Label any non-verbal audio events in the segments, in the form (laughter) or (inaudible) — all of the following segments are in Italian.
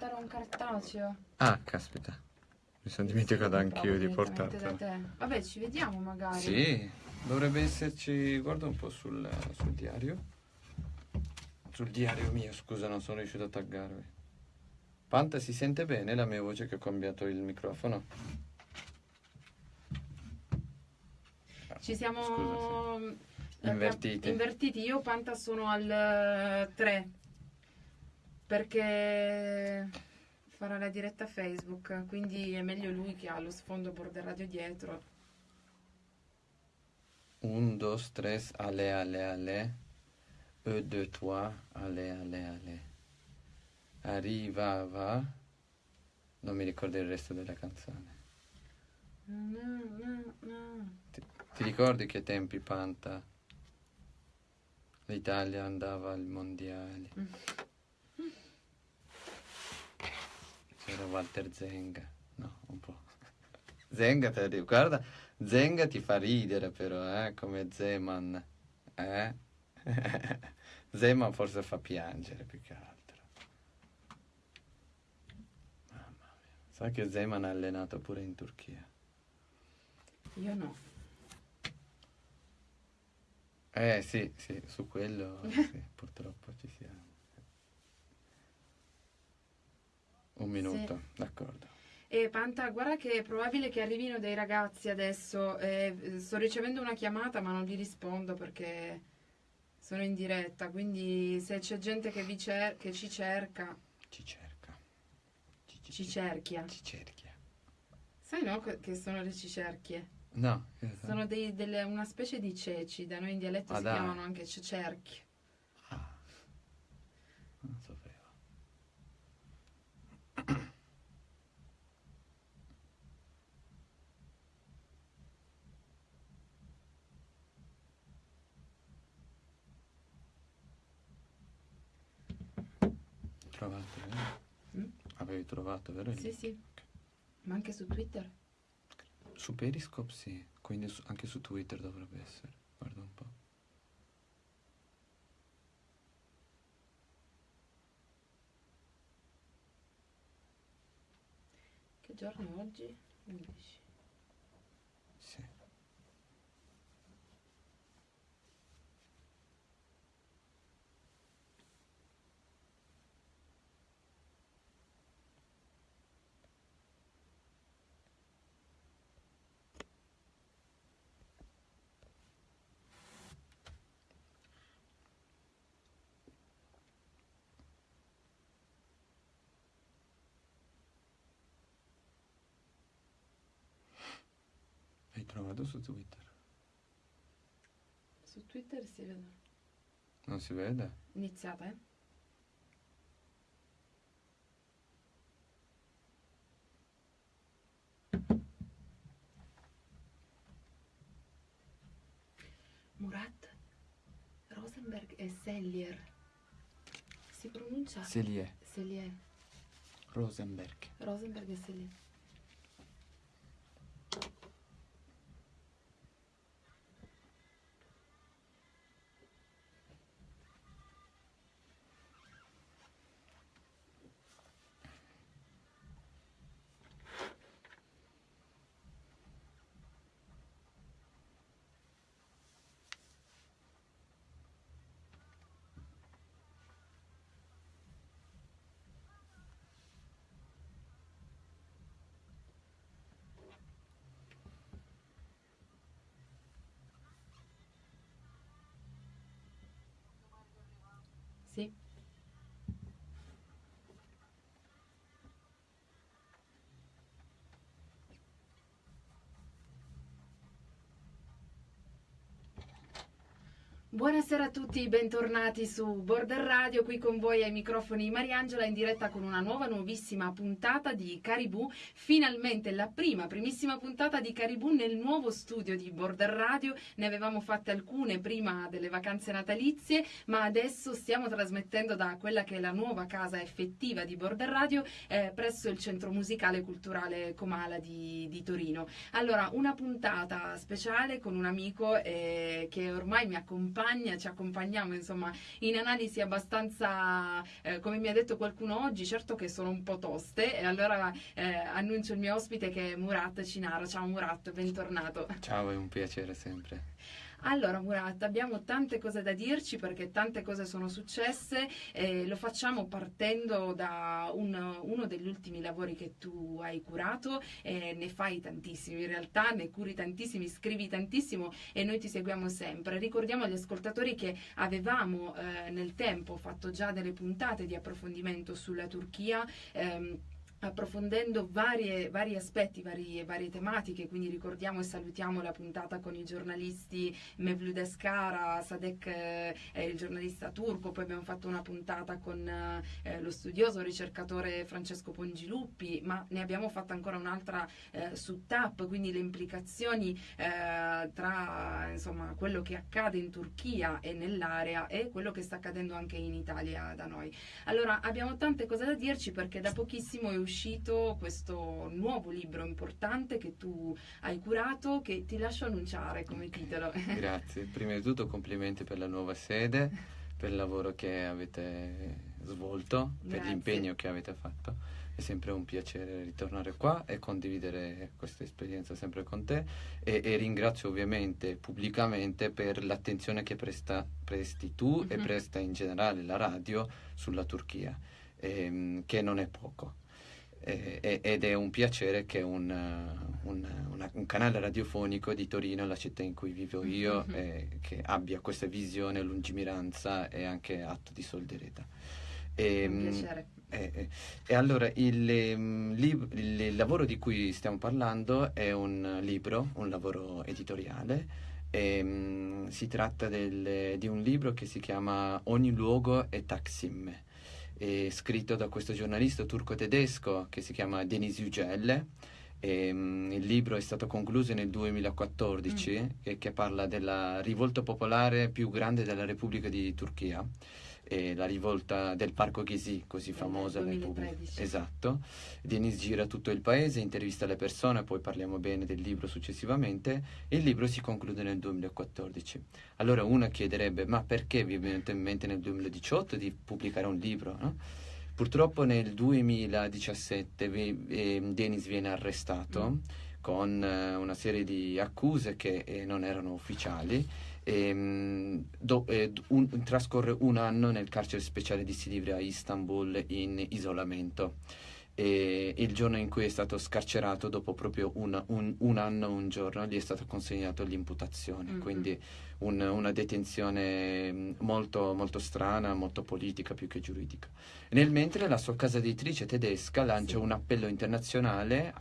portare un cartaceo. Ah, caspita. Mi sono dimenticato Sì, anch'io di portartelo. te. Vabbè, ci vediamo magari. Sì, dovrebbe esserci. Guarda un po' sul, sul diario. Sul diario mio, scusa, non sono riuscito a taggarvi. Panta, si sente bene la mia voce che ho cambiato il microfono? Ci siamo Scusa, eh, Invertiti. invertiti. Io Panta sono al 3 perché farà la diretta Facebook, quindi è meglio lui che ha lo sfondo border radio dietro. Un, dos, tres, allez, allez, allez. E, deux, trois, allez, allez, allez. Arriva, va. Non mi ricordo il resto della canzone. Na, na, na. Ti, ti ricordi che tempi, Panta? L'Italia andava al mondiale. C'era Walter Zenga. No, un po'. (laughs) Zenga, te lo guarda, Zenga ti fa ridere però, eh, come Zeman. Eh? (laughs) Zeman forse fa piangere più che altro. Mamma mia. Sai che Zeman ha allenato pure in Turchia. Io no. Eh sì, sì, su quello (laughs) sì, purtroppo ci siamo. Un minuto, d'accordo. E Panta, guarda che è probabile che arrivino dei ragazzi adesso. eh, sto ricevendo una chiamata, ma non gli rispondo perché sono in diretta. Quindi se c'è gente che, vi cer- che ci cerca, Ci cerca. Ci, ci- ci cerchia. ci cerchia. Sai no che sono le cicerchie? No? Sono dei- delle- una specie di ceci, da noi in dialetto Ah, si dai. chiamano anche cicerchi. Ah, non sapevo. Trovato, vero? Avevi trovato, vero? Sì, sì. Ma anche su Twitter? Su Periscope sì, quindi su- anche su Twitter dovrebbe essere. Guarda un po'. Che giorno è oggi? 11. Sì. Trovato su Twitter? Su Twitter si vede. Non si vede? Iniziata, eh? Murat, Rosenberg e Sellier. Si pronuncia Selie. Sellier. Rosenberg. Rosenberg e Sellier. Sì. Buonasera a tutti, bentornati su Border Radio, qui con voi ai microfoni Mariangela in diretta con una nuova, nuovissima puntata di Caribou, finalmente la prima, primissima puntata di Caribou nel nuovo studio di Border Radio, ne avevamo fatte alcune prima delle vacanze natalizie, ma adesso stiamo trasmettendo da quella che è la nuova casa effettiva di Border Radio eh, presso il Centro Musicale e Culturale Comala di, di Torino. Allora, una puntata speciale con un amico eh, che ormai mi accompagna accompagna, ci accompagniamo insomma in analisi abbastanza, eh, come mi ha detto qualcuno oggi, certo che sono un po' toste e allora eh, annuncio il mio ospite che è Murat Cinara. Ciao Murat, bentornato. Ciao, è un piacere sempre. Allora Murat, abbiamo tante cose da dirci perché tante cose sono successe e lo facciamo partendo da un, uno degli ultimi lavori che tu hai curato e ne fai tantissimi in realtà, ne curi tantissimi, scrivi tantissimo e noi ti seguiamo sempre. Ricordiamo agli ascoltatori che avevamo eh, nel tempo fatto già delle puntate di approfondimento sulla Turchia. Ehm, approfondendo varie, vari aspetti, varie, varie, tematiche, quindi ricordiamo e salutiamo la puntata con i giornalisti Mevlud Escara, Sadek eh, il giornalista turco, poi abbiamo fatto una puntata con eh, lo studioso ricercatore Francesco Pongiluppi, ma ne abbiamo fatta ancora un'altra eh, su TAP, quindi le implicazioni eh, tra insomma, quello che accade in Turchia e nell'area e quello che sta accadendo anche in Italia da noi. Allora abbiamo tante cose da dirci perché da pochissimo è uscito uscito questo nuovo libro importante che tu hai curato, che ti lascio annunciare come titolo. (laughs) Grazie, prima di tutto complimenti per la nuova sede, per il lavoro che avete svolto, Grazie. per l'impegno che avete fatto. È sempre un piacere ritornare qua e condividere questa esperienza sempre con te e, e ringrazio ovviamente pubblicamente per l'attenzione che presta, presti tu mm-hmm. e presta in generale la radio sulla Turchia, ehm, che non è poco ed è un piacere che un, un, una, un, canale radiofonico di Torino, la città in cui vivo io, mm-hmm. eh, che abbia questa visione, lungimiranza e anche atto di solidarietà. E, un ehm, piacere. Eh, e allora il, ehm, lib- il, lavoro di cui stiamo parlando è un libro, un lavoro editoriale. E, um, si tratta del, di un libro che si chiama Ogni luogo è Taksim scritto da questo giornalista turco-tedesco che si chiama Denis Yücel. E, um, il libro è stato concluso nel 2014 mm. e che parla della rivolta popolare più grande della Repubblica di Turchia eh, la rivolta del Parco Ghesi, così famosa. 2013. Esatto. Denis gira tutto il paese, intervista le persone, poi parliamo bene del libro successivamente. E il libro si conclude nel 2014. Allora uno chiederebbe, ma perché vi è venuto in mente nel 2018 di pubblicare un libro? No? Purtroppo nel 2017 vi, eh, Denis viene arrestato mm. con eh, una serie di accuse che eh, non erano ufficiali ehm, do, eh, un, trascorre un anno nel carcere speciale di Silivria a Istanbul in isolamento. E il giorno in cui è stato scarcerato, dopo proprio una, un, un, anno, un giorno, gli è stata consegnata l'imputazione. Mm-hmm. Quindi un, una detenzione mm, molto, molto strana, molto politica più che giuridica. Nel mentre la sua casa editrice tedesca lancia sì. un appello internazionale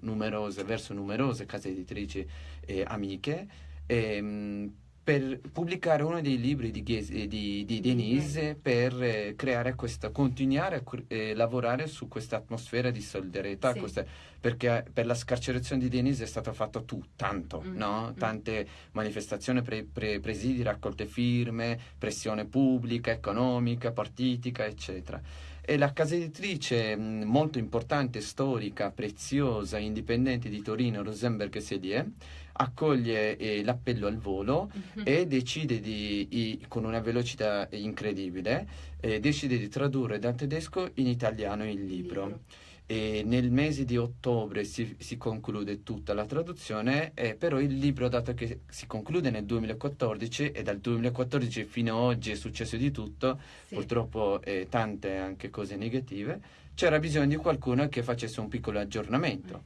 numerose, verso numerose case editrici eh, amiche. E, mm, per pubblicare uno dei libri di, Ghesi, di, di Denise per eh, creare questa, continuare a eh, lavorare su questa atmosfera di solidarietà, sì. questa, perché per la scarcerazione di Denise è stato fatto tu, tanto, mm. no? Mm. tante manifestazioni, pre, pre, presidi, raccolte firme, pressione pubblica, economica, partitica, eccetera. E la casa editrice molto importante, storica, preziosa, indipendente di Torino, Rosenberg Sedie, accoglie eh, l'appello al volo mm-hmm. e decide di, i, con una velocità incredibile, eh, decide di tradurre dal tedesco in italiano il libro. libro. E nel mese di ottobre si, si conclude tutta la traduzione, eh, però il libro, dato che si conclude nel 2014 e dal 2014 fino ad oggi è successo di tutto, sì. purtroppo eh, tante anche cose negative, c'era bisogno di qualcuno che facesse un piccolo aggiornamento.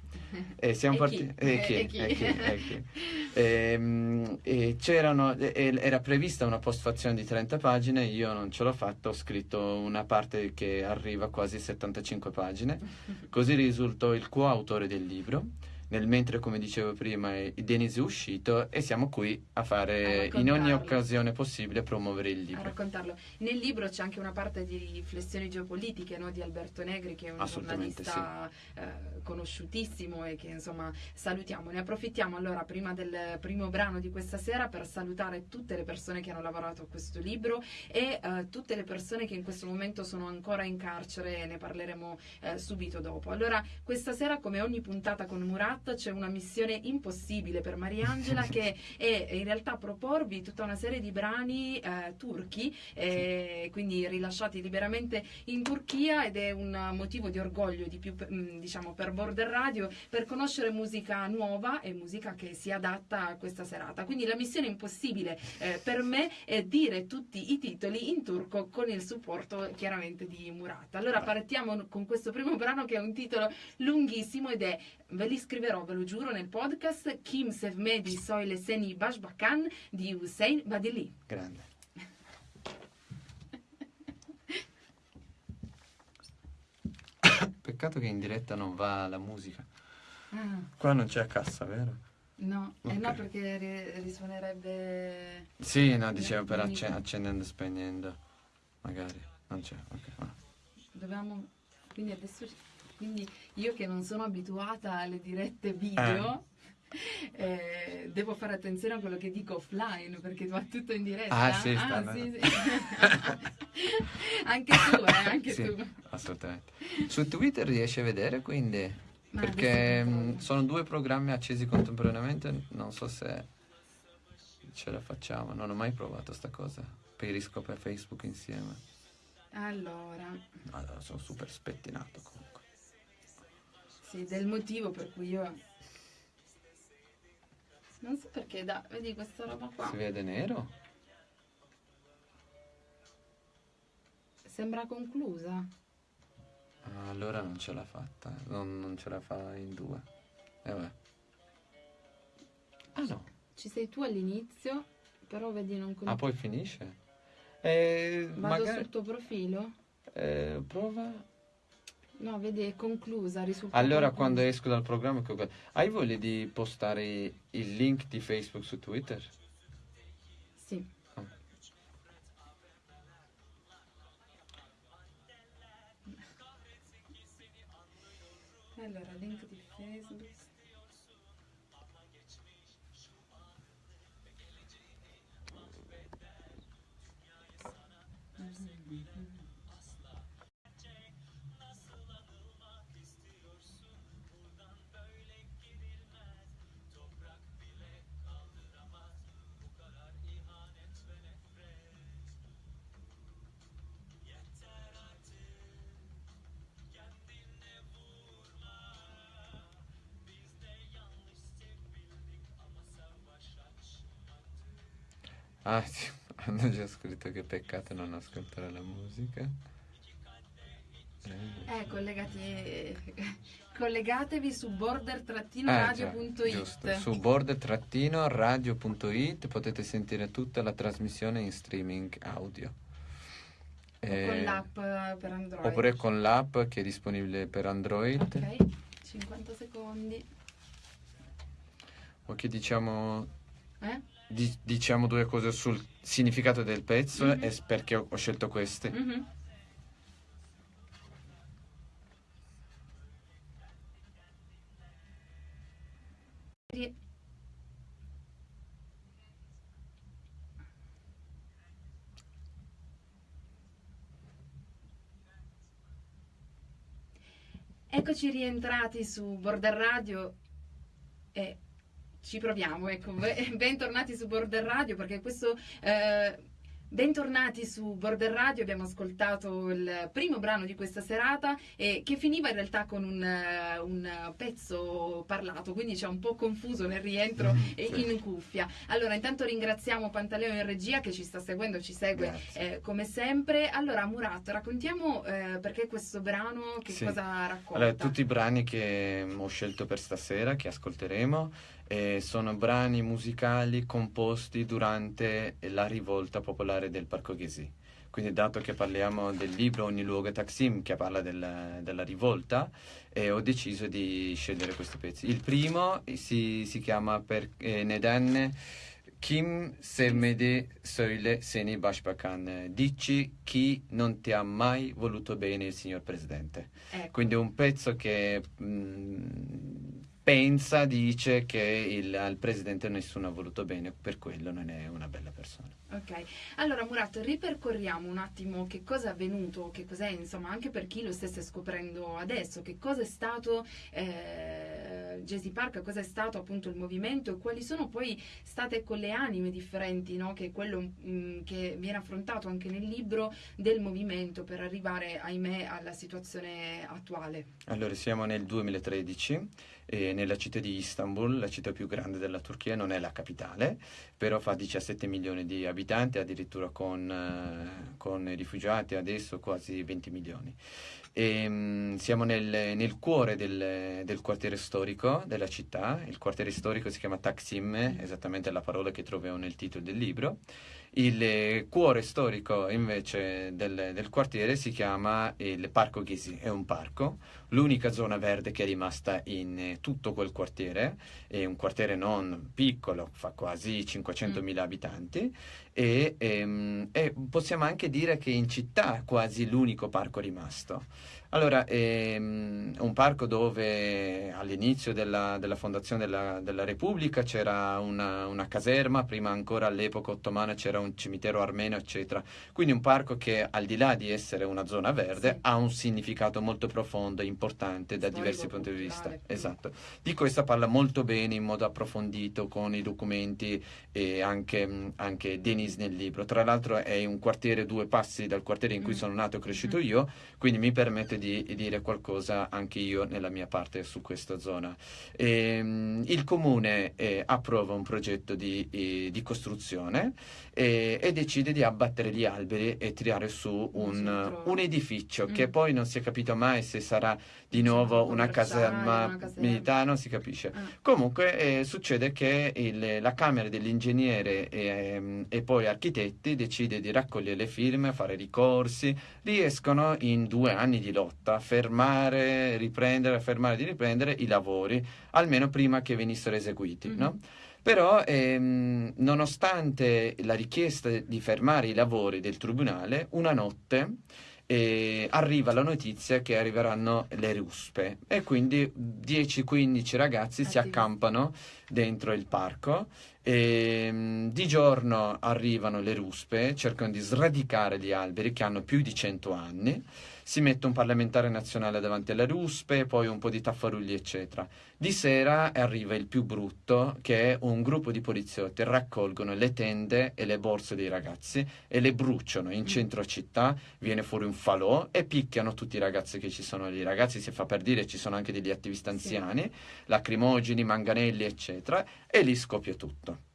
E siamo e partiti. E chi? E chi? E chi? E chi? (laughs) Ehm, e, c'erano, era prevista una postfazione di 30 pagine, io non ce l'ho fatta, ho scritto una parte che arriva a quasi 75 pagine, (laughs) così risultò il coautore del libro nel mentre, come dicevo prima, Denis è uscito e siamo qui a fare a in ogni occasione possibile promuovere il libro. A raccontarlo. Nel libro c'è anche una parte di riflessioni geopolitiche no, di Alberto Negri, che è un giornalista sì. eh, conosciutissimo e che insomma salutiamo. Ne approfittiamo allora prima del primo brano di questa sera per salutare tutte le persone che hanno lavorato a questo libro e eh, tutte le persone che in questo momento sono ancora in carcere, ne parleremo eh, subito dopo. Allora, questa sera, come ogni puntata con Murat, Murat c'è una missione impossibile per Mariangela (laughs) che è in realtà proporvi tutta una serie di brani eh, turchi, eh, quindi rilasciati liberamente in Turchia ed è un motivo di orgoglio di più mm, diciamo per Border Radio per conoscere musica nuova e musica che si adatta a questa serata. Quindi la missione impossibile eh, per me è dire tutti i titoli in turco con il supporto chiaramente di Murat. Allora partiamo con questo primo brano che è un titolo lunghissimo ed è, ve li scriverò, ve lo giuro, nel podcast Kim Sevmedi Soile Seni Bashbakan di Hussein Badili. Grande. Peccato che in diretta non va la musica. Ah, Qua non c'è cassa, vero? no, eh no perché ri- risuonerebbe... Sì, no, dicevo per acce- accendendo e spegnendo. Magari. Non c'è, ok. Dobbiamo... Quindi adesso... Quindi io che non sono abituata alle dirette video... (laughs) eh, devo fare attenzione a quello che dico offline perché va tutto in diretta. Ah, sì, sta sì, sì. (laughs) anche tu, eh, anche Sì, tu. assolutamente. Su Twitter riesci a vedere quindi? Ma Perché mh, controllo. sono due programmi accesi contemporaneamente, non so se ce la facciamo, non ho mai provato sta cosa. Periscope e Facebook insieme. Allora, Allora, sono super spettinato comunque. Sì, del motivo per cui io... Non so perché, da, vedi questa roba qua. Si vede nero? Sembra conclusa. Ah, allora non ce l'ha fatta, non, non ce la fa in due. E vabbè. Ah no, Ci sei tu all'inizio, però vedi non con... ah poi finisce? Eh, Vado magari... sul tuo profilo? eh, prova... No, vedi, è conclusa, Allora quando esco dal programma, hai voglia di postare il link di Facebook su Twitter? Sì. Ah. Allora, link Ah, sì, (laughs) hanno già scritto che peccato non ascoltare la musica. Eh, Eh, collegati, (laughs) collegatevi su Eh, border-radio.it. giusto. Su board-radio.it potete sentire tutta la trasmissione in streaming audio. O Eh, con l'app per Android. Oppure con l'app che è disponibile per Android. Ok, 50 secondi. Ok, diciamo, Eh? Di- diciamo due cose sul significato del pezzo Mhm. e s- perché ho, scelto queste. Mhm. Ri- Eccoci rientrati su Border Radio e ci proviamo, ecco, Be- (laughs) bentornati su Border Radio perché questo... eh, Bentornati su Border Radio, abbiamo ascoltato il primo brano di questa serata e che finiva in realtà con un, eh, un pezzo parlato, quindi c'è un po' confuso nel rientro Mm, e sì. in cuffia. Allora, intanto ringraziamo Pantaleo in regia che ci sta seguendo, ci segue eh, come sempre. Allora, Murat, raccontiamo eh, perché questo brano, che Sì. cosa racconta. Allora, tutti i brani che ho scelto per stasera, che ascolteremo, eh, sono brani musicali composti durante la rivolta popolare del Parco Ghesi. Quindi, dato che parliamo del libro Ogni luogo è Taksim, che parla della, della rivolta, eh, ho deciso di scegliere questi pezzi. Il primo si, si chiama per, eh, Neden Kim Sevmedi Söyle Seni Başbakan. Dici chi non ti ha mai voluto bene il signor Presidente. Ecco. Quindi è un pezzo che mh, pensa, dice che il, al presidente nessuno ha voluto bene, per quello non è una bella persona. Ok, allora Murat, ripercorriamo un attimo che cosa è avvenuto, che cos'è, insomma, anche per chi lo stesse scoprendo adesso, che cosa è stato eh, Jesse Park, cosa è stato appunto il movimento e quali sono poi state con le anime differenti, no? che è quello mh, mm, che viene affrontato anche nel libro del movimento per arrivare, ahimè, alla situazione attuale. Allora, siamo nel 2013 e nella città di Istanbul, la città più grande della Turchia, non è la capitale, però fa 17 milioni di abitanti, addirittura con, eh, con rifugiati adesso quasi 20 milioni. E, mh, siamo nel, nel cuore del, del, quartiere storico della città, il quartiere storico si chiama Taksim, esattamente la parola che troviamo nel titolo del libro. Il cuore storico invece del, del, quartiere si chiama il Parco Ghisi, è un parco, l'unica zona verde che è rimasta in tutto quel quartiere, è un quartiere non piccolo, fa quasi 500.000 mm. abitanti e, e, ehm, e possiamo anche dire che in città è quasi l'unico parco rimasto. Allora, è ehm, un parco dove all'inizio della, della fondazione della, della, Repubblica c'era una, una, caserma, prima ancora all'epoca ottomana c'era un cimitero armeno, eccetera. Quindi un parco che al di là di essere una zona verde sì. ha un significato molto profondo e importante da Storico, diversi punti di vista. Esatto. Di questo parla molto bene in modo approfondito con i documenti e anche, anche Denis nel libro. Tra l'altro è un quartiere due passi dal quartiere in cui mm. sono nato e cresciuto mm. io, quindi mi permette di dire qualcosa anche io nella mia parte su questa zona. E, ehm, il comune eh, approva un progetto di, eh, di costruzione e, e, decide di abbattere gli alberi e tirare su un, un edificio mm. che poi non si è capito mai se sarà di nuovo una caserma militare, non si capisce. Ah. Comunque eh, succede che il, la Camera dell'Ingegnere e, ehm, e, poi architetti decide di raccogliere le firme, fare ricorsi, riescono in due anni di lotta a fermare, riprendere, fermare di riprendere i lavori, almeno prima che venissero eseguiti. Mm-hmm. No? Però, ehm, nonostante la richiesta di fermare i lavori del tribunale, una notte eh, arriva la notizia che arriveranno le ruspe e quindi 10-15 ragazzi si accampano dentro il parco. E ehm, di giorno arrivano le ruspe, cercano di sradicare gli alberi che hanno più di 100 anni si mette un parlamentare nazionale davanti alle ruspe, poi un po' di taffarugli, eccetera. Di sera arriva il più brutto, che è un gruppo di poliziotti, raccolgono le tende e le borse dei ragazzi e le bruciano in mm. centro città, viene fuori un falò e picchiano tutti i ragazzi che ci sono lì. I ragazzi, si fa per dire, ci sono anche degli attivisti anziani, sì. lacrimogeni, manganelli, eccetera, e lì scoppia tutto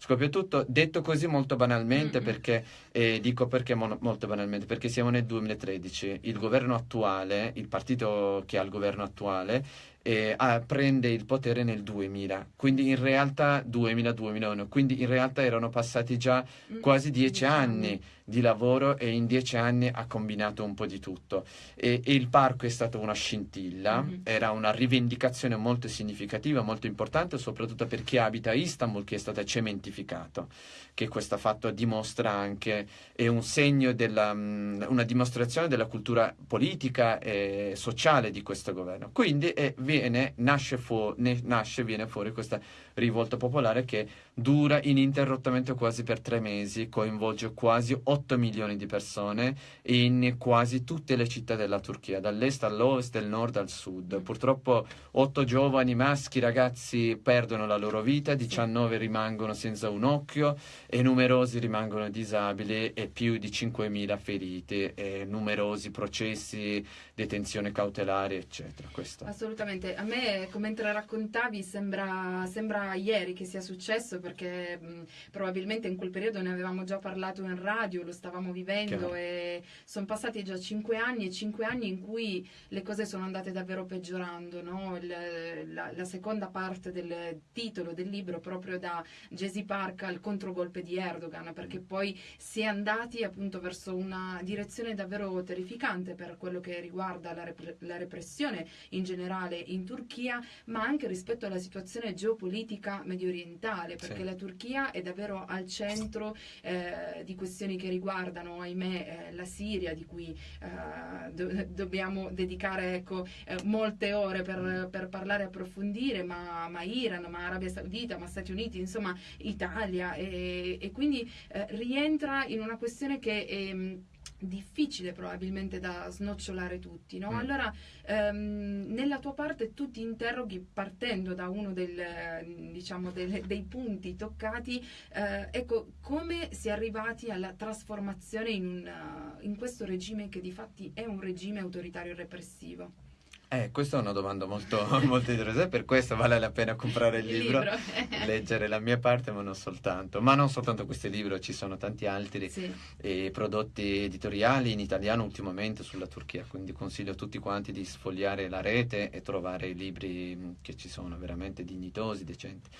scoppia tutto, detto così molto banalmente mm-hmm. perché, eh, dico perché mo- molto banalmente, perché siamo nel 2013, il governo attuale, il partito che ha il governo attuale, eh, ah, prende il potere nel 2000, quindi in realtà 2000-2001, quindi in realtà erano passati già mm, quasi dieci anni di lavoro e in dieci anni ha combinato un po' di tutto. E, e il parco è stato una scintilla, mm-hmm. era una rivendicazione molto significativa, molto importante, soprattutto per chi abita a Istanbul, che è stata cementificato, che questo fatto dimostra anche, è un segno della, um, una dimostrazione della cultura politica e sociale di questo governo. Quindi è, viene, nasce, fu, nasce, viene fuori questa rivolta popolare che dura ininterrottamente quasi per tre mesi, coinvolge quasi 8 milioni di persone in quasi tutte le città della Turchia, dall'est all'ovest, dal nord al sud. Purtroppo 8 giovani maschi ragazzi perdono la loro vita, 19 rimangono senza un occhio e numerosi rimangono disabili e più di 5.000 feriti e numerosi processi, detenzione cautelare, eccetera. Questo. Assolutamente. A me, come mentre raccontavi, sembra, sembra ieri che sia successo perché mh, probabilmente in quel periodo ne avevamo già parlato in radio, lo stavamo vivendo e sono passati già cinque anni e cinque anni in cui le cose sono andate davvero peggiorando. No? Il, la, la, seconda parte del titolo del libro proprio da Jesse Park al controgolpe di Erdogan perché poi si è andati appunto verso una direzione davvero terrificante per quello che riguarda la, rep- la repressione in generale in Turchia, ma anche rispetto alla situazione geopolitica medio orientale, perché la Turchia è davvero al centro eh, di questioni che riguardano, ahimè, eh, la Siria, di cui eh, do- dobbiamo dedicare ecco, eh, molte ore per, per parlare e approfondire, ma, ma Iran, ma Arabia Saudita, ma Stati Uniti, insomma Italia, e, e quindi eh, rientra in una questione che è mh, difficile probabilmente da snocciolare tutti, no? Mm. Allora, ehm, nella tua parte tu ti interroghi partendo da uno del, diciamo, del- dei punti toccati, eh, ecco, come si è arrivati alla trasformazione in, un, eh, in questo regime che di fatti è un regime autoritario e repressivo? Eh, questa è una domanda molto, (laughs) molto interessante, per questo vale la pena comprare il libro, (laughs) leggere la mia parte, ma non soltanto. Ma non soltanto questo libro, ci sono tanti altri Sì. eh, prodotti editoriali in italiano ultimamente sulla Turchia, quindi consiglio a tutti quanti di sfogliare la rete e trovare i libri mh, che ci sono veramente dignitosi, decenti.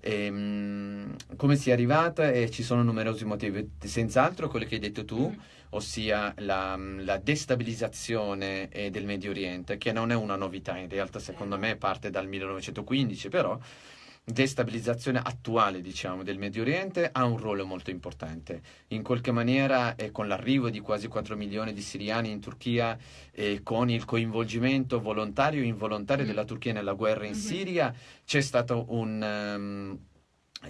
Ehm, come si è arrivata? Eh, ci sono numerosi motivi, senz'altro quello che hai detto tu, Mm. ossia la, la destabilizzazione eh, del Medio Oriente, che non è una novità, in realtà secondo me parte dal 1915, però destabilizzazione attuale, diciamo, del Medio Oriente ha un ruolo molto importante. In qualche maniera, eh, con l'arrivo di quasi 4 milioni di siriani in Turchia e con il coinvolgimento volontario e involontario Mm. della Turchia nella guerra in Mhm. Siria, c'è stato un... ehm,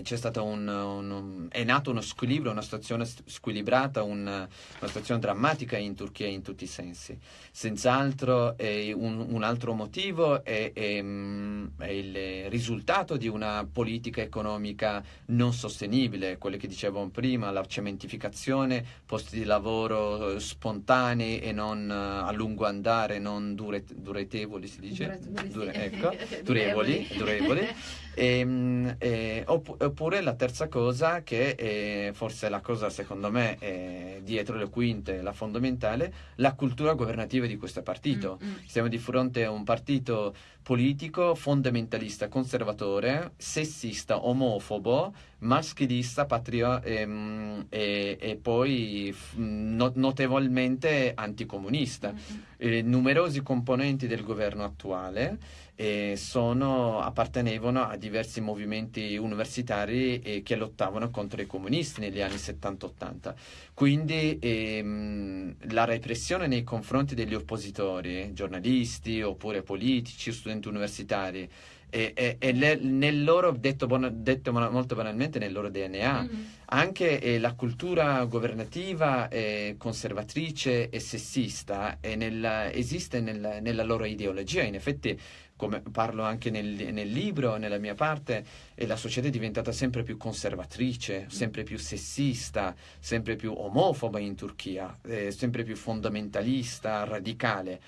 c'è stato un, un- un- è nato uno squilibrio, una situazione squilibrata, un- una situazione drammatica in Turchia in tutti i sensi. Senz'altro eh, un, altro motivo è, è, mm, è il risultato di una politica economica non sostenibile, quello che dicevamo prima, la cementificazione, posti di lavoro eh, spontanei e non eh, a lungo andare, non dure- duretevoli si dice? Dure- ecco, (laughs) durevoli, durevoli. (laughs) Ehm, eh, oppu- oppure la terza cosa, che è forse la cosa secondo me è dietro le quinte, la fondamentale, la cultura governativa di questo partito. Mm, mm. Siamo di fronte a un partito politico fondamentalista, conservatore, sessista, omofobo, maschilista, patrio- ehm, e, e poi no- notevolmente anticomunista. Mm, mm. Eh, numerosi componenti del governo attuale eh, sono- appartenevano a diversi movimenti universitari eh, che lottavano contro i comunisti negli anni 70-80. Quindi ehm, la repressione nei confronti degli oppositori, giornalisti oppure politici, studenti universitari, è, è- è le- nel loro, detto, detto molto banalmente, nel loro DNA. Mm. Anche eh, la cultura governativa eh, conservatrice e sessista è nella- esiste nella, nella loro ideologia. In effetti, come parlo anche nel, nel libro, nella mia parte, la società è diventata sempre più conservatrice, sempre più sessista, sempre più omofoba in Turchia, eh, sempre più fondamentalista, radicale.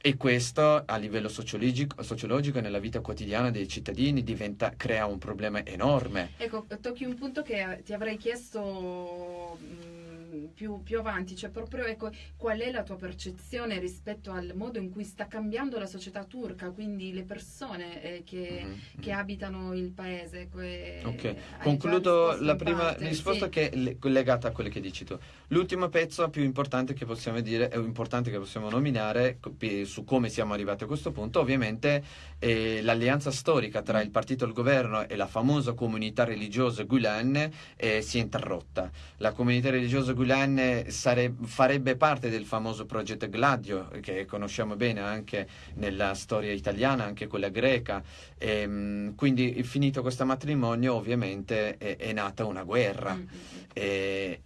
E questo a livello sociologico, sociologico nella vita quotidiana dei cittadini diventa- crea un problema enorme. Ecco, tocchi un punto che ti avrei chiesto mh, più, più avanti, cioè proprio ecco, qual è la tua percezione rispetto al modo in cui sta cambiando la società turca, quindi le persone eh, che, Mhm, che mhm. abitano il paese. ecco, e- Ok, concludo la prima parte, risposta sì. che è le- legata a quello che dici tu. L'ultimo pezzo più importante che possiamo dire, è importante che possiamo nominare su come siamo arrivati a questo punto, ovviamente è l'alleanza storica tra il partito al governo e la famosa comunità religiosa Gulen eh, si è interrotta. La comunità religiosa Gulen sare- farebbe parte del famoso progetto Gladio, che conosciamo bene anche nella storia italiana, anche quella greca. Ehm, quindi finito questo matrimonio ovviamente è, è nata una guerra. Mm, mm, mm. E,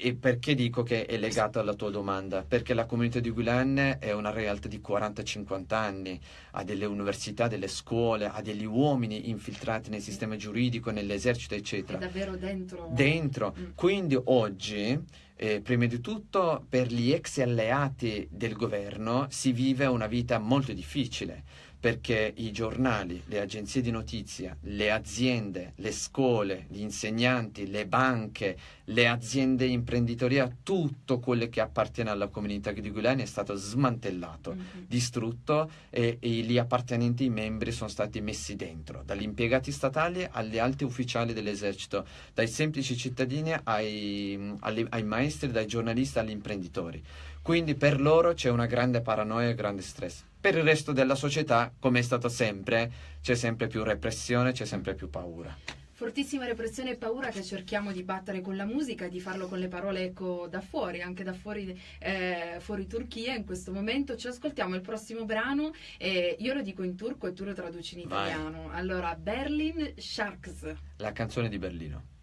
e perché dico che è legato alla tua domanda? Perché la comunità di Gulen è una realtà di 40-50 anni, ha delle università, delle scuole, ha degli uomini infiltrati nel sistema giuridico, nell'esercito, È eccetera. davvero dentro. Dentro. Mm. Quindi oggi, eh, prima di tutto, per gli ex alleati del governo si vive una vita molto difficile perché i giornali, le agenzie di notizia, le aziende, le scuole, gli insegnanti, le banche, le aziende imprenditoria, tutto quello che appartiene alla comunità di Gulen è stato smantellato Mm, mm. distrutto e, e gli appartenenti, i membri sono stati messi dentro, dagli impiegati statali agli alti ufficiali dell'esercito, dai semplici cittadini ai, alle- ai maestri, dai giornalisti agli imprenditori. Quindi per loro c'è una grande paranoia e grande stress. Per il resto della società, come è stato sempre, c'è sempre più repressione, c'è sempre più paura. Fortissima repressione e paura che cerchiamo di battere con la musica e di farlo con le parole ecco, da fuori, anche da fuori, eh, fuori Turchia in questo momento. Ci ascoltiamo il prossimo brano, eh, io lo dico in turco e tu lo traduci in Vai. italiano. Allora, Berlin Sharks. La canzone di Berlino.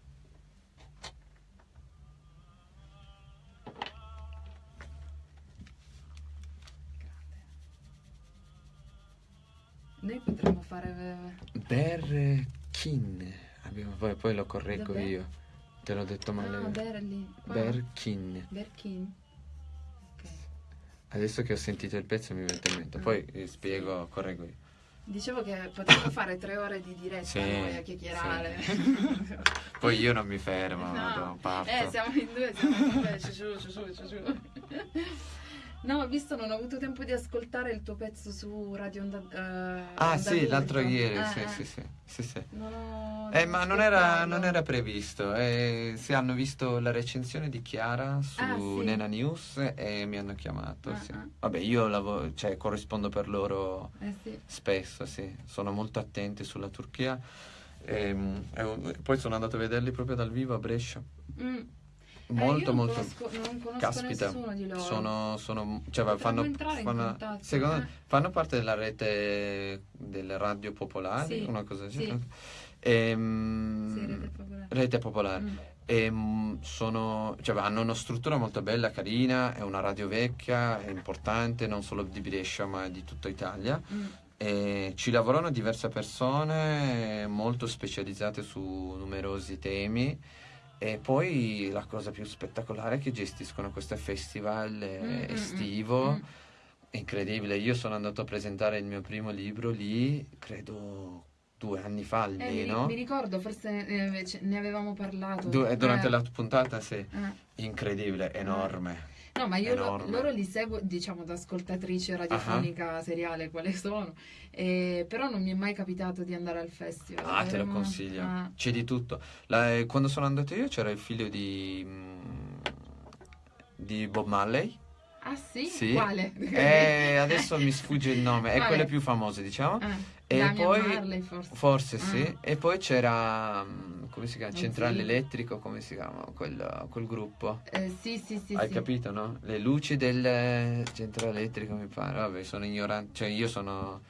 Noi potremmo fare... Berkin. Abbiamo- poi, poi lo correggo Dov'è? io. Te l'ho detto male. Ah, Berlin. Qua? Berkin. Berkin. Ok. Adesso che ho sentito il pezzo mi viene in mente. Poi eh, spiego, correggo io. Dicevo che potremmo fare tre ore di diretta Sì, noi a chiacchierare. (laughs) Poi io non mi fermo, No. parto. Eh, siamo in due, siamo in due, ci su, ci su, ci su. No, ho visto, non ho avuto tempo di ascoltare il tuo pezzo su Radio Onda eh, Ah Onda sì, l'altro ieri, Eh, sì, eh. sì, sì, sì, sì. Ho... Eh, ma non era, non era previsto. Eh, sì, hanno visto la recensione di Chiara su Ah, sì. Nena News e mi hanno chiamato. Ah, sì. ah. Vabbè, io lavo- cioè, corrispondo per loro Eh sì. spesso, sì. Sono molto attenti sulla Turchia. Ehm, e un- poi sono andato a vederli proprio dal vivo a Brescia. Mm. Molto, Eh, io non molto. conosco, non conosco Caspita, nessuno di loro. sono, sono cioè, fanno, fanno- secondo- eh. fanno parte della rete delle radio popolari, Sì, una cosa del sì. genere. Ehm, Sì, rete popolare. rete popolare. Mm. E, mm, sono, cioè, hanno una struttura molto bella, carina, è una radio vecchia, è importante, non solo di Brescia ma di tutta Italia. Mm. E ci lavorano diverse persone molto specializzate su numerosi temi. E poi la cosa più spettacolare è che gestiscono questo festival eh, Mm, mm, mm, estivo. mm. Incredibile, io sono andato a presentare il mio primo libro lì, credo due anni fa Eh, mi, almeno. mi ricordo, forse eh, ne avevamo parlato. Du- eh, durante Eh, la puntata, sì. eh. Incredibile, enorme. No, ma io lo- loro li seguo, diciamo, da ascoltatrice radiofonica seriale, quale sono, eh, però non mi è mai capitato di andare al festival. Ah, te lo Avremmo- consiglio. ah. C'è di tutto. La- eh, quando sono andato io c'era il figlio di, mm, di Bob Marley. Ah, sì? Sì. Quale? E adesso mi sfugge il nome, è Vabbè. quelle più famose, diciamo. Ah, E Damian poi- Marley, forse. Forse sì. Ah. E poi c'era, mm, come si chiama? Centrale. Elettrico, come si chiama? Quel, quel gruppo. Eh, sì, sì, sì. Hai sì. capito, no? Le luci del centrale elettrico mi pare. Vabbè, sono ignorante, cioè io sono,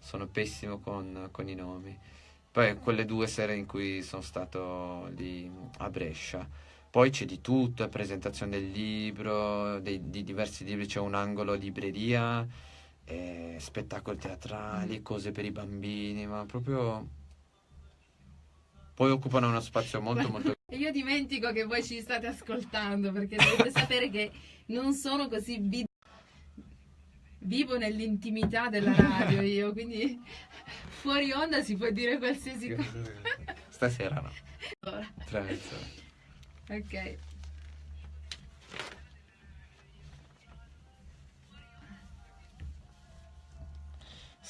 sono pessimo con, con i nomi. Poi quelle due sere in cui sono stato lì a Brescia. Poi c'è di tutto, presentazione del libro, dei- di diversi libri, c'è un angolo libreria, eh, spettacoli teatrali, cose per i bambini, ma proprio... Poi occupano uno spazio molto molto... (laughs) E io dimentico che voi ci state ascoltando perché dovete (laughs) sapere che non sono così vi- vivo nell'intimità della (laughs) radio io, quindi fuori onda si può dire qualsiasi cosa. Stasera no, Allora, mezz'ora. ok.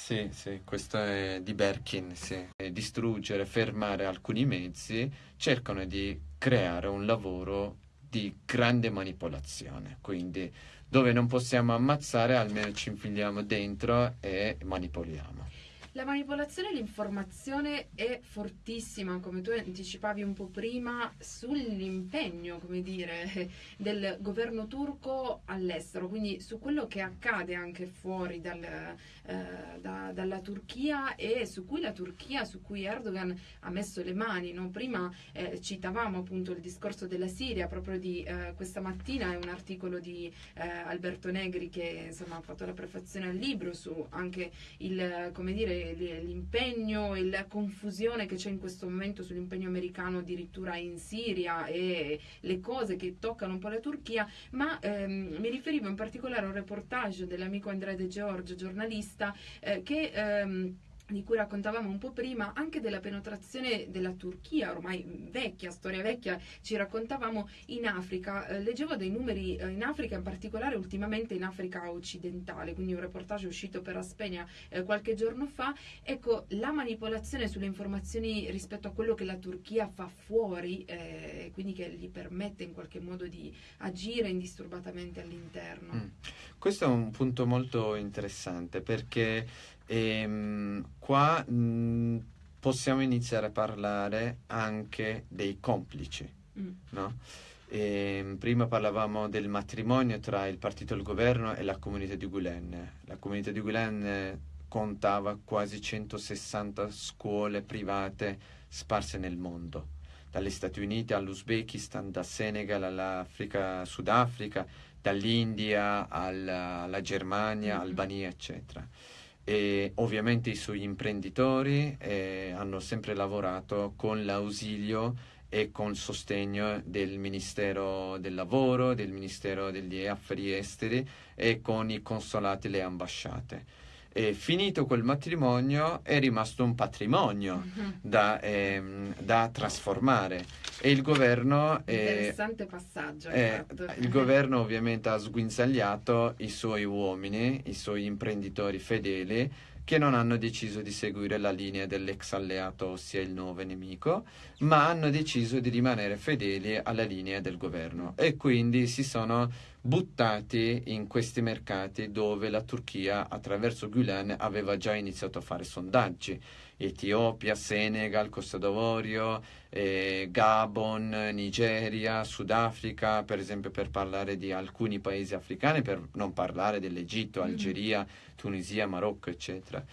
Sì, sì, questo è di Berkin, sì. Distruggere, fermare alcuni mezzi, cercano di creare un lavoro di grande manipolazione, quindi dove non possiamo ammazzare almeno ci infiliamo dentro e manipoliamo. La manipolazione e l'informazione è fortissima, come tu anticipavi un po' prima, sull'impegno, come dire, (laughs) del governo turco all'estero, quindi su quello che accade anche fuori dal, eh, da- dalla Turchia e su cui la Turchia, su cui Erdogan ha messo le mani. no? Prima eh, citavamo appunto il discorso della Siria, proprio di eh, questa mattina è un articolo di eh, Alberto Negri che insomma ha fatto la prefazione al libro su anche il, come dire, l'impegno e la confusione che c'è in questo momento sull'impegno americano addirittura in Siria e le cose che toccano un po' la Turchia, ma ehm, mi riferivo in particolare a un reportage dell'amico Andrea De Giorgio, giornalista, eh, che... ehm, di cui raccontavamo un po' prima, anche della penetrazione della Turchia, ormai vecchia, storia vecchia, ci raccontavamo in Africa. Eh, leggevo dei numeri eh, in Africa, in particolare ultimamente in Africa occidentale, quindi un reportage uscito per Aspenia eh, qualche giorno fa. Ecco, la manipolazione sulle informazioni rispetto a quello che la Turchia fa fuori, eh, quindi che gli permette in qualche modo di agire indisturbatamente all'interno. Mm. Questo è un punto molto interessante perché e, ehm, qua mh, possiamo iniziare a parlare anche dei complici, mm. no? E, ehm, prima parlavamo del matrimonio tra il partito del governo e la comunità di Gulen. La comunità di Gulen contava quasi 160 scuole private sparse nel mondo, dagli Stati Uniti all'Uzbekistan, da Senegal all'Africa, Sudafrica, dall'India alla, alla Germania, mm-hmm. Albania, eccetera e ovviamente i suoi imprenditori eh, hanno sempre lavorato con l'ausilio e con il sostegno del Ministero del Lavoro, del Ministero degli Affari Esteri e con i consolati e le ambasciate. E finito quel matrimonio è rimasto un patrimonio mm-hmm. da, ehm, da, trasformare. E il governo interessante passaggio eh, il governo ovviamente ha sguinzagliato i suoi uomini i suoi imprenditori fedeli che non hanno deciso di seguire la linea dell'ex alleato, ossia il nuovo nemico, ma hanno deciso di rimanere fedeli alla linea del governo. E quindi si sono buttati in questi mercati dove la Turchia attraverso Gülen aveva già iniziato a fare sondaggi. Etiopia, Senegal, Costa d'Avorio, eh, Gabon, Nigeria, Sudafrica, per esempio per parlare di alcuni paesi africani, per non parlare dell'Egitto, mm-hmm. Algeria. Tunisia, Marocco, eccetera.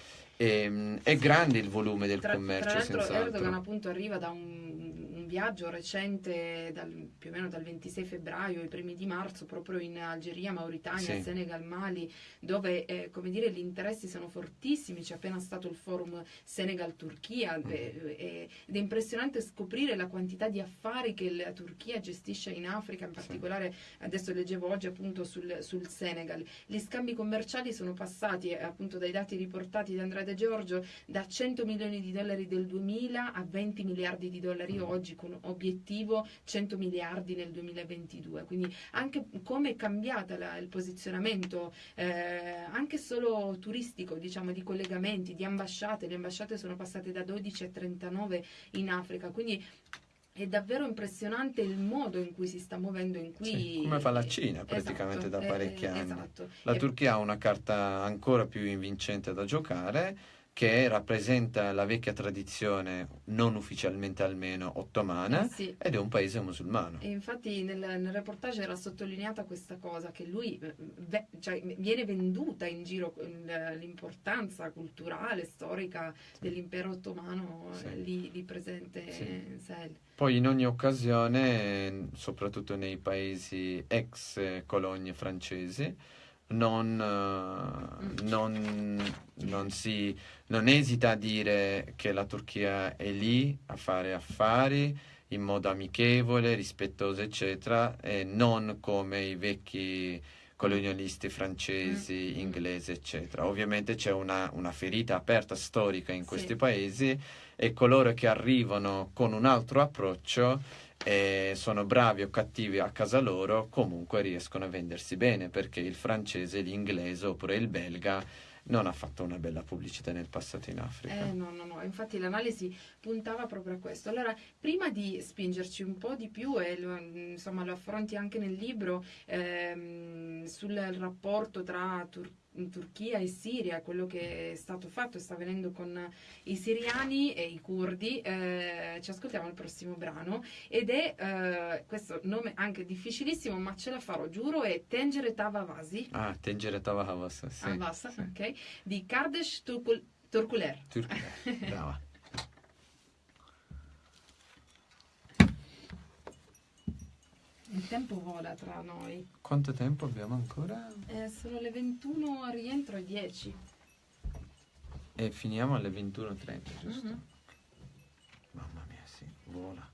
E, ehm, è grande il volume del tra, commercio. Tra l'altro Erdogan appunto arriva da un, un viaggio recente, dal, più o meno dal 26 febbraio, i primi di marzo, proprio in Algeria, Mauritania, sì. Senegal, Mali, dove eh, come dire, gli interessi sono fortissimi. C'è appena stato il forum Senegal-Turchia mm. eh, ed è impressionante scoprire la quantità di affari che la Turchia gestisce in Africa, in particolare sì. adesso leggevo oggi appunto sul, sul, Senegal. Gli scambi commerciali sono passati eh, appunto dai dati riportati da Andrea De Giorgio da 100 milioni di dollari del 2000 a 20 miliardi di dollari mm. oggi con obiettivo 100 miliardi nel 2022 quindi anche come è cambiata la, il posizionamento eh, anche solo turistico diciamo di collegamenti di ambasciate le ambasciate sono passate da 12 a 39 in Africa quindi è davvero impressionante il modo in cui si sta muovendo in cui sì, come fa la Cina praticamente esatto, da parecchi eh, anni esatto. la Turchia ha una carta ancora più invincente da giocare che rappresenta la vecchia tradizione, non ufficialmente almeno, ottomana, eh sì. ed è un paese musulmano. E infatti nel, nel, reportage era sottolineata questa cosa, che lui ve, cioè, viene venduta in giro l'importanza culturale, storica dell'impero ottomano sì. lì, lì, presente sì. in Sahel. Poi in ogni occasione, soprattutto nei paesi ex colonie francesi, non, uh, non, non, si, non esita a dire che la Turchia è lì a fare affari in modo amichevole, rispettoso, eccetera, e non come i vecchi colonialisti francesi, mm. inglesi, eccetera. Ovviamente c'è una, una ferita aperta storica in questi sì. paesi e coloro che arrivano con un altro approccio e sono bravi o cattivi a casa loro, comunque riescono a vendersi bene perché il francese, l'inglese oppure il belga non ha fatto una bella pubblicità nel passato in Africa. Eh, no, no, no, infatti l'analisi puntava proprio a questo. Allora, prima di spingerci un po' di più, e lo, insomma lo affronti anche nel libro, ehm, sul rapporto tra Turchia in Turchia e Siria, quello che è stato fatto e sta avvenendo con i siriani e i curdi. Eh, ci ascoltiamo il prossimo brano ed è eh, questo nome anche difficilissimo, ma ce la farò, giuro, è Tengere Tavavasi. Ah, Tengere Tavavasi, sì. Avasa, sì. ok. Di Kardesh Turkul- Turkuler. Turkuler, brava. (laughs) Il tempo vola tra noi. Quanto tempo abbiamo ancora? Eh, sono le 21 a rientro e 10. E finiamo alle 21.30, giusto? Mm-hmm. Mamma mia, sì, vola.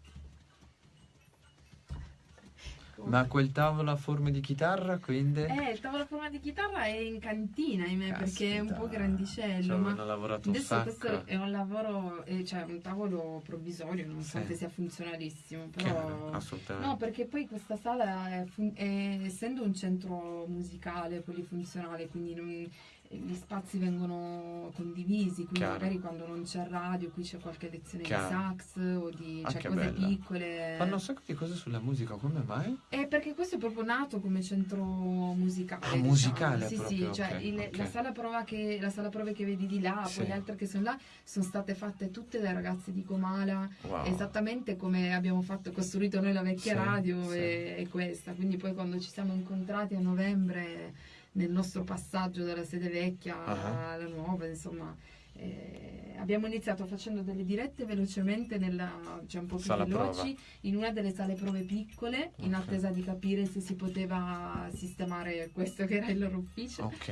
Ma quel tavolo a forma di chitarra, quindi? Eh, il tavolo a forma di chitarra è in cantina, ahimè, Caspita. perché è un po' grandicello. Ci ma hanno lavorato un adesso sacco. questo è un lavoro, eh, cioè un tavolo provvisorio, nonostante Sì. sia funzionalissimo. Chiaro, Però... assolutamente. No, perché poi questa sala, è è- essendo un centro musicale polifunzionale, quindi non- gli spazi vengono condivisi, quindi Chiaro. magari quando non c'è radio, qui c'è qualche lezione Chiaro. di sax o di cioè, cose bella. piccole. Fanno un sacco di cose sulla musica, come mai? Eh, perché questo è proprio nato come centro musicale. Ah, diciamo. musicale Sì, proprio, sì, cioè ok, il- ok. La, sala prova che, la sala prove che vedi di là, Sì. poi le altre che sono là, sono state fatte tutte dai ragazzi di Comala, Wow. esattamente come abbiamo fatto, costruito noi la vecchia Sì, radio sì. E, e questa. Quindi poi quando ci siamo incontrati a novembre nel nostro passaggio dalla sede vecchia Ah. alla nuova, insomma. eh, abbiamo iniziato facendo delle dirette velocemente nella, cioè un po' più veloci prova. in una delle sale prove piccole in Ok. attesa di capire se si poteva sistemare questo che era il loro ufficio Ok.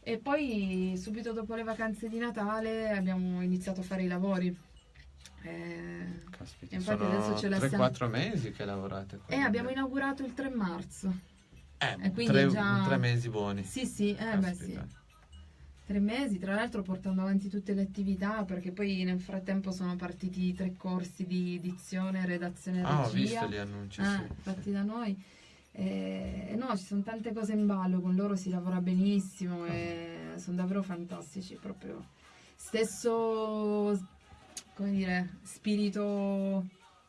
e poi subito dopo le vacanze di Natale abbiamo iniziato a fare i lavori Eh, Caspita, Infatti sono adesso ce la 3-4 mesi che lavorate qua. e abbiamo inaugurato il 3 marzo Eh, e tre, già- tre mesi buoni. sì sì eh beh sì tre mesi tra l'altro portando avanti tutte le attività perché poi nel frattempo sono partiti tre corsi di dizione redazione e Ah, ho visto gli annunci, Ah, sì, fatti da noi. Eh, no, ci sono tante cose in ballo, con loro si lavora benissimo Ah. e sono davvero fantastici, proprio stesso, come dire, spirito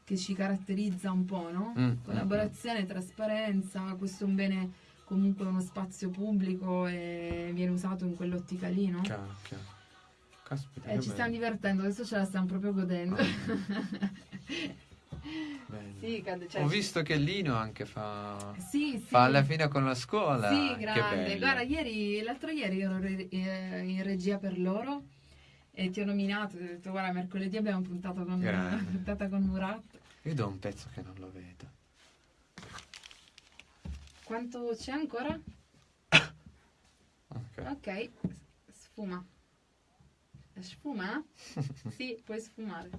che ci caratterizza un po', no? Mm, mm, Collaborazione, trasparenza, questo è un bene comunque uno spazio pubblico e viene usato in quell'ottica lì, no? Chiaro, chiaro. Caspita, Eh, ci stiamo divertendo, adesso ce la stiamo proprio godendo. (laughs) Bello. sì, cade- cioè, Ho visto che Lino anche fa... Sì, sì. Fa alla fine con la scuola. Sì, grande. Guarda, ieri, l'altro ieri ero re- eh, in regia per loro e ti ho nominato, ti ho detto guarda mercoledì abbiamo puntato con, (laughs) puntata con Murat. Io do un pezzo che non lo vedo. Quanto c'è ancora? (coughs) Ok. Ok, sfuma. Sfuma? (laughs) sì, puoi sfumare.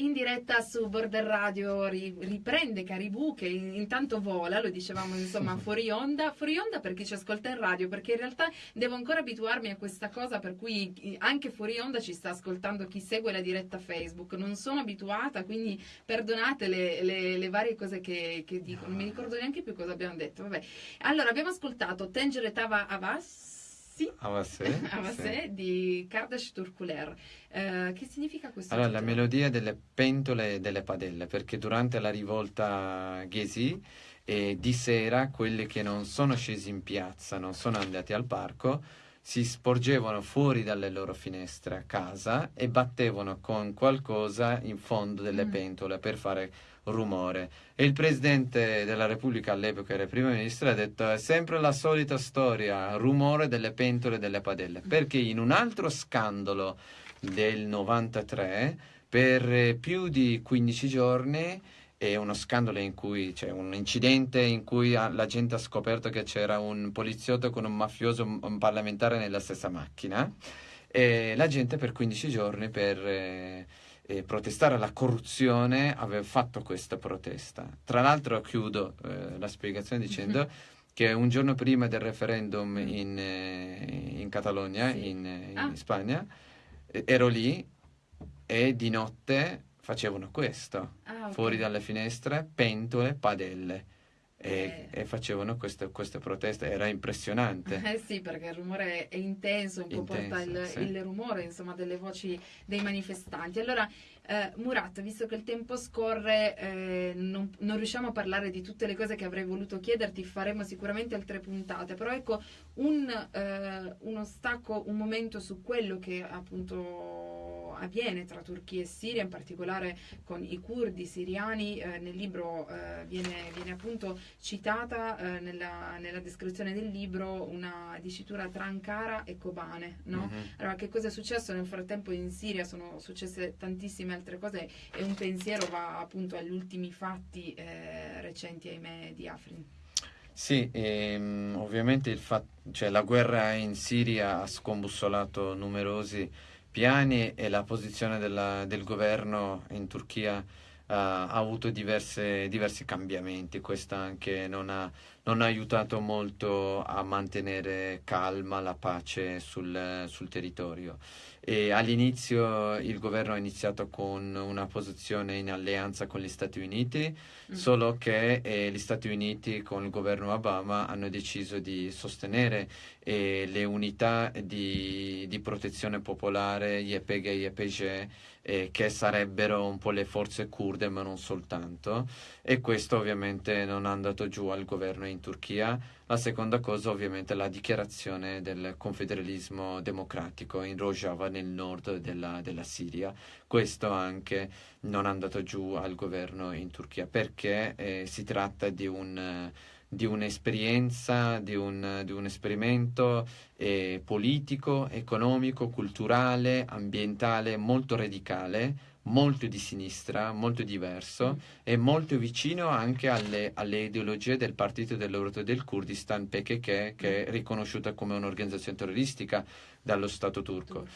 In diretta su Border Radio ri- riprende Caribou che in- intanto vola, lo dicevamo insomma (laughs) fuori onda, fuori onda per chi ci ascolta in radio, perché in realtà devo ancora abituarmi a questa cosa per cui anche fuori onda ci sta ascoltando chi segue la diretta Facebook, non sono abituata, quindi perdonate le, le- le varie cose che, che dico, non mi ricordo neanche più cosa abbiamo detto, vabbè. Allora abbiamo ascoltato Tengere Tava Avassi Va sì? Avassé Sì. di Kardash Turkuler. Eh, che significa questo? Allora, la titolo? melodia delle pentole e delle padelle, perché durante la rivolta Ghesi eh, di sera quelli che non sono scesi in piazza, non sono andati al parco, si sporgevano fuori dalle loro finestre a casa e battevano con qualcosa in fondo delle Mm. pentole per fare rumore. E il presidente della Repubblica all'epoca era il primo ministro ha detto è sempre la solita storia, rumore delle pentole e delle padelle, perché in un altro scandalo del 93 per più di 15 giorni è uno scandalo in cui c'è un incidente in cui la gente ha scoperto che c'era un poliziotto con un mafioso un parlamentare nella stessa macchina e la gente per 15 giorni per eh, eh, protestare alla corruzione aveva fatto questa protesta. Tra l'altro chiudo eh, la spiegazione dicendo che un giorno prima del referendum in, eh, in Catalogna, Sì. in, in Ah. Spagna, ero lì e di notte facevano questo, Ah, ok. fuori dalle finestre, pentole, padelle. Eh. E, e facevano queste, queste proteste, era impressionante. (laughs) Eh sì, perché il rumore è intenso, un po' porta il, sì. il rumore, insomma, delle voci dei manifestanti. Allora, eh, Murat, visto che il tempo scorre, eh, non, non riusciamo a parlare di tutte le cose che avrei voluto chiederti, faremo sicuramente altre puntate, però ecco, un, eh, uno stacco, un momento su quello che appunto avviene tra Turchia e Siria, in particolare con i curdi siriani, eh, nel libro eh, viene, viene appunto citata eh, nella, nella descrizione del libro una dicitura tra Ankara e Kobane, no? Mhm. Allora, che cosa è successo nel frattempo in Siria? Sono successe tantissime altre cose e un pensiero va appunto agli ultimi fatti eh, recenti, ahimè, di Afrin. Sì, ehm, ovviamente il fat- cioè, la guerra in Siria ha scombussolato numerosi piani e la posizione della, del governo in Turchia ha avuto diverse, diversi cambiamenti, questo anche non ha, non ha, aiutato molto a mantenere calma la pace sul, sul territorio. E all'inizio il governo ha iniziato con una posizione in alleanza con gli Stati Uniti, mm. solo che eh, gli Stati Uniti con il governo Obama hanno deciso di sostenere eh, le unità di, di, protezione popolare, YPG e YPG, eh, che sarebbero un po' le forze kurde, ma non soltanto, e questo ovviamente non è andato giù al governo in Turchia. La seconda cosa ovviamente è la dichiarazione del confederalismo democratico in Rojava nel nord della, della Siria. Questo anche non è andato giù al governo in Turchia. Perché? Eh, si tratta di un di un'esperienza, di un, di un esperimento eh, politico, economico, culturale, ambientale molto radicale molto di sinistra, molto diverso mm. e molto vicino anche alle, alle ideologie del partito dell'Europa del Kurdistan PKK che è mm. riconosciuta come un'organizzazione terroristica dallo Stato turco.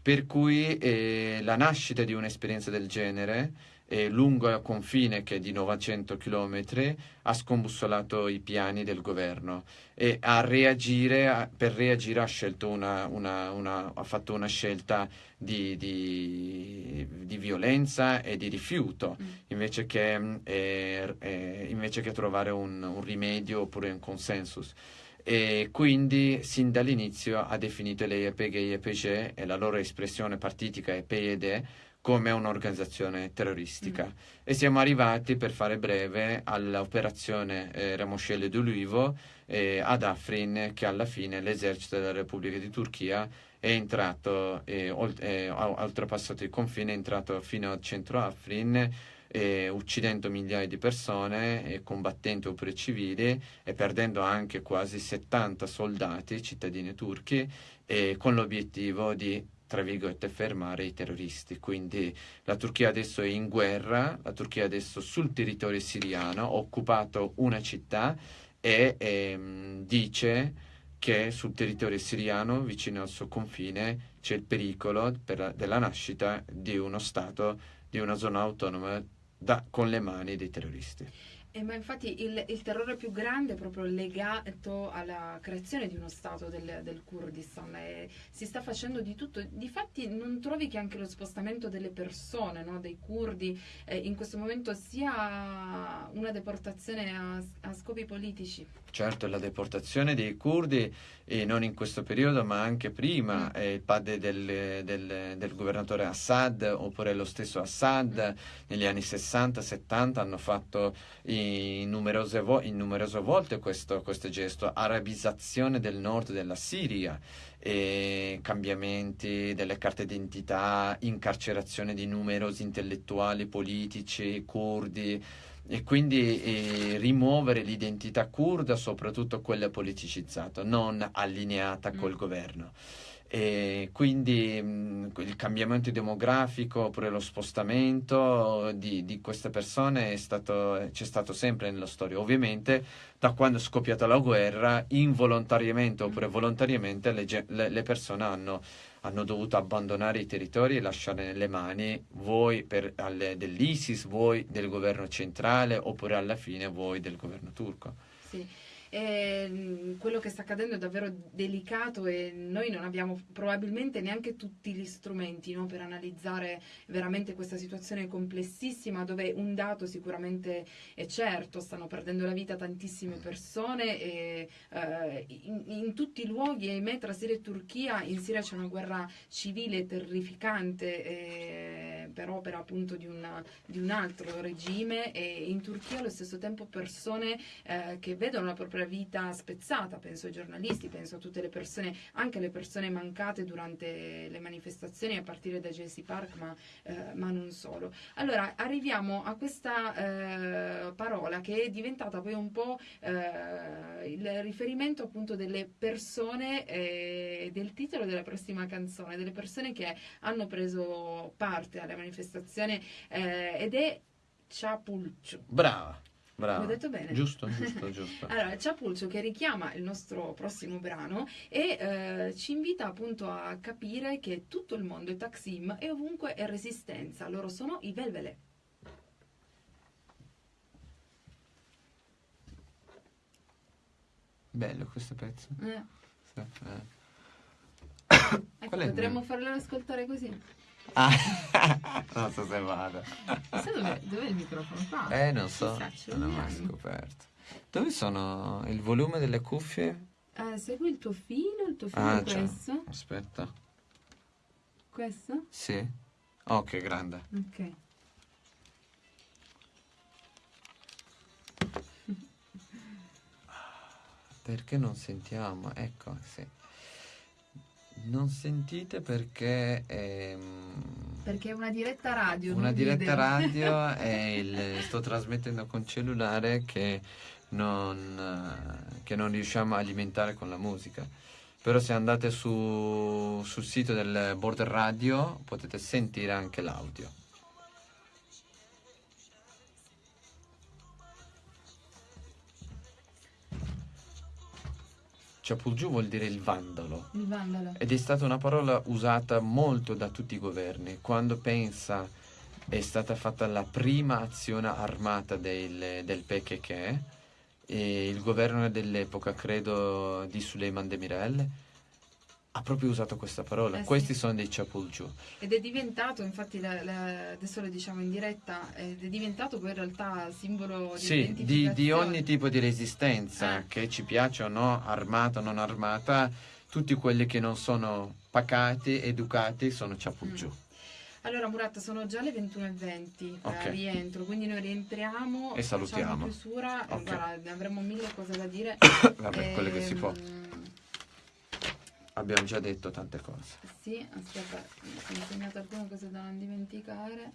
Per cui eh, la nascita di un'esperienza del genere eh, lungo il confine che è di 900 km ha scombussolato i piani del governo e a reagire, a, per reagire ha, una, una, una, ha, fatto una scelta di, di, di, violenza e di rifiuto mm. invece, che, eh, eh, invece, che, trovare un, un rimedio oppure un consensus e quindi sin dall'inizio ha definito le EPG e EPG e la loro espressione partitica è PED come un'organizzazione terroristica. Mm. E siamo arrivati, per fare breve, all'operazione eh, Ramoscelli d'Ulivo eh, ad Afrin, che alla fine l'esercito della Repubblica di Turchia è entrato, eh, olt- ha oltrepassato il confine, è entrato fino al centro Afrin, eh, uccidendo migliaia di persone, eh, combattendo oppure civili e perdendo anche quasi 70 soldati, cittadini turchi, con l'obiettivo di tra virgolette, fermare i terroristi. Quindi la Turchia adesso è in guerra, la Turchia adesso sul territorio siriano ha occupato una città e ehm, dice che sul territorio siriano, vicino al suo confine, c'è il pericolo per, della nascita di uno Stato, di una zona autonoma da, con le mani dei terroristi. Eh, ma infatti il, il, terrore più grande è proprio legato alla creazione di uno Stato del, del Kurdistan. E si sta facendo di tutto. Difatti non trovi che anche lo spostamento delle persone, no, dei kurdi, eh, in questo momento sia una deportazione a, a scopi politici? Certo, la deportazione dei curdi, e non in questo periodo, ma anche prima, mm. il padre del, del, del, governatore Assad, oppure lo stesso Assad, mm. negli anni 60-70 hanno fatto in numerose, vo- in numerose volte questo, questo, gesto, arabizzazione del nord della Siria, cambiamenti delle carte d'identità, incarcerazione di numerosi intellettuali, politici, curdi e quindi eh, rimuovere l'identità kurda, soprattutto quella politicizzata, non allineata col mm. governo. E quindi mh, il cambiamento demografico oppure lo spostamento di, di queste persone stato, c'è stato sempre nella storia. Ovviamente da quando è scoppiata la guerra, involontariamente oppure mm. volontariamente le, le, le persone hanno hanno dovuto abbandonare i territori e lasciare nelle mani voi per, alle, dell'ISIS, voi del governo centrale oppure alla fine voi del governo turco. Sì. E quello che sta accadendo è davvero delicato e noi non abbiamo probabilmente neanche tutti gli strumenti no, per analizzare veramente questa situazione complessissima dove un dato sicuramente è certo, stanno perdendo la vita tantissime persone e eh, in, in, tutti i luoghi, ahimè, tra Siria e Turchia, in Siria c'è una guerra civile terrificante per opera appunto di, una, di, un altro regime e in Turchia allo stesso tempo persone eh, che vedono la propria vita spezzata, penso ai giornalisti, penso a tutte le persone, anche alle persone mancate durante le manifestazioni a partire da JC Park, ma, eh, ma non solo. Allora, arriviamo a questa eh, parola che è diventata poi un po' eh, il riferimento appunto delle persone eh, del titolo della prossima canzone, delle persone che hanno preso parte alla manifestazione eh, ed è Ciapulcio. Brava. Bravo. L'ho detto bene? Giusto, giusto, (laughs) giusto. Allora, Ciapulcio che richiama il nostro prossimo brano e eh, ci invita appunto a capire che tutto il mondo è Taksim e ovunque è resistenza. Loro sono i Velvele. Bello questo pezzo. Eh, Sì, eh. ecco, potremmo farlo ascoltare così. Ah, (laughs) non so se vada. Sai dov'è, dov'è il microfono? Qua? Eh, non so, Chissà, non ho mai scoperto. Dove sono il volume delle cuffie? Eh, segui il tuo filo, il tuo filo Ah, questo. Aspetta. Questo? Sì? Oh, che grande. Ok. Perché non sentiamo? Ecco, sì. Non sentite perché ehm, Perché è una diretta radio. una diretta video. radio (laughs) e il- sto trasmettendo con cellulare che non, che non riusciamo a alimentare con la musica. Però se andate su- sul sito del Border Radio potete sentire anche l'audio. Ciapulgiù vuol dire il vandalo. Il vandalo. Ed è stata una parola usata molto da tutti i governi. Quando pensa è stata fatta la prima azione armata del, del PKK, il governo dell'epoca, credo di Suleiman Demirel, ha proprio usato questa parola. Eh sì. Questi sono dei Ciapulgiù. Ed è diventato, infatti, la- la- adesso lo diciamo in diretta, ed è diventato poi in realtà simbolo di Sì, di, di ogni tipo di resistenza, Ah. che ci piaccia o no, armata o non armata, tutti quelli che non sono pacati, educati, sono Ciapulgiù. Allora Murat, sono già le 21.20, Ok. eh, rientro, quindi noi rientriamo, E salutiamo. chiusura, Ok. guarda, avremo mille cose da dire. (coughs) Vabbè, quello che si può. Abbiamo già detto tante cose. Sì, aspetta, mi sono segnato alcune cose da non dimenticare.